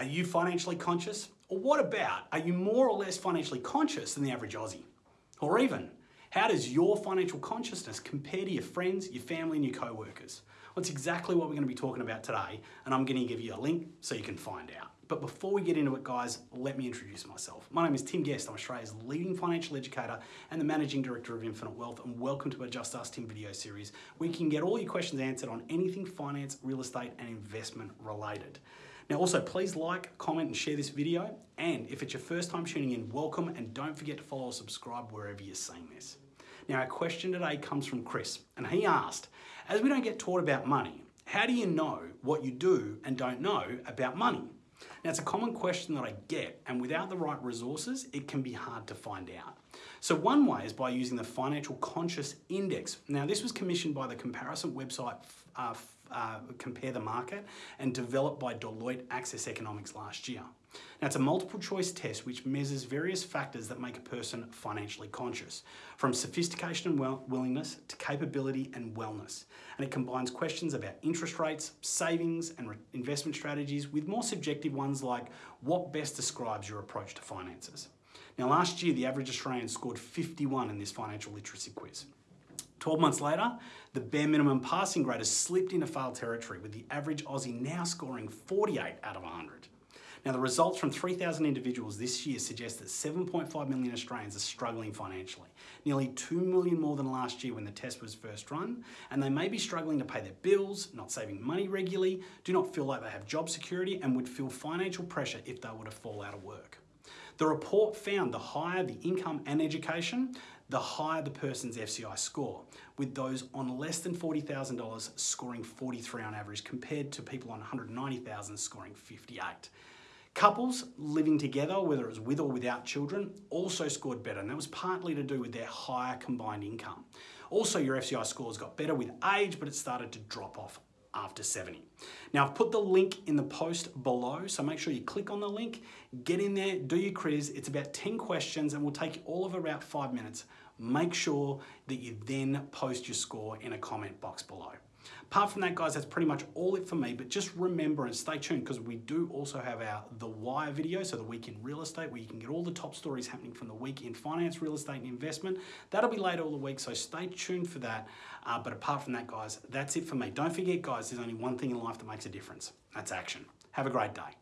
Are you financially conscious? Or what about, are you more or less financially conscious than the average Aussie? Or even, how does your financial consciousness compare to your friends, your family, and your co-workers? Well, that's exactly what we're going to be talking about today, and I'm going to give you a link so you can find out. But before we get into it, guys, let me introduce myself. My name is Tim Guest. I'm Australia's leading financial educator and the managing director of Infinite Wealth. And welcome to our Just Ask Tim video series, where you can get all your questions answered on anything finance, real estate, and investment related. Now also please like, comment and share this video. And if it's your first time tuning in, welcome and don't forget to follow or subscribe wherever you're seeing this. Now our question today comes from Chris and he asked, as we don't get taught about money, how do you know what you do and don't know about money? Now, it's a common question that I get, and without the right resources, it can be hard to find out. So one way is by using the Financial Conscious Index. Now, this was commissioned by the comparison website uh, uh, Compare the Market and developed by Deloitte Access Economics last year. Now, it's a multiple choice test which measures various factors that make a person financially conscious, from sophistication and willingness to capability and wellness. And it combines questions about interest rates, savings, and investment strategies with more subjective ones like what best describes your approach to finances. Now, last year, the average Australian scored 51 in this financial literacy quiz. 12 months later, the bare minimum passing grade has slipped into fail territory with the average Aussie now scoring 48 out of 100. Now the results from 3,000 individuals this year suggest that 7.5 million Australians are struggling financially, nearly 2 million more than last year when the test was first run, and they may be struggling to pay their bills, not saving money regularly, do not feel like they have job security, and would feel financial pressure if they were to fall out of work. The report found the higher the income and education, the higher the person's FCI score, with those on less than $40,000 scoring 43 on average compared to people on 190,000 scoring 58. Couples living together, whether it was with or without children, also scored better, and that was partly to do with their higher combined income. Also, your FCI scores got better with age, but it started to drop off after 70. Now I've put the link in the post below, so make sure you click on the link, get in there, do your quiz. It's about 10 questions and will take all of about five minutes. Make sure that you then post your score in a comment box below. Apart from that, guys, that's pretty much all it for me, but just remember and stay tuned because we do also have our The Wire video, so the week in real estate, where you can get all the top stories happening from the week in finance, real estate, and investment. That'll be later all the week, so stay tuned for that. Uh, but apart from that, guys, that's it for me. Don't forget, guys, there's only one thing in life that makes a difference. That's action. Have a great day.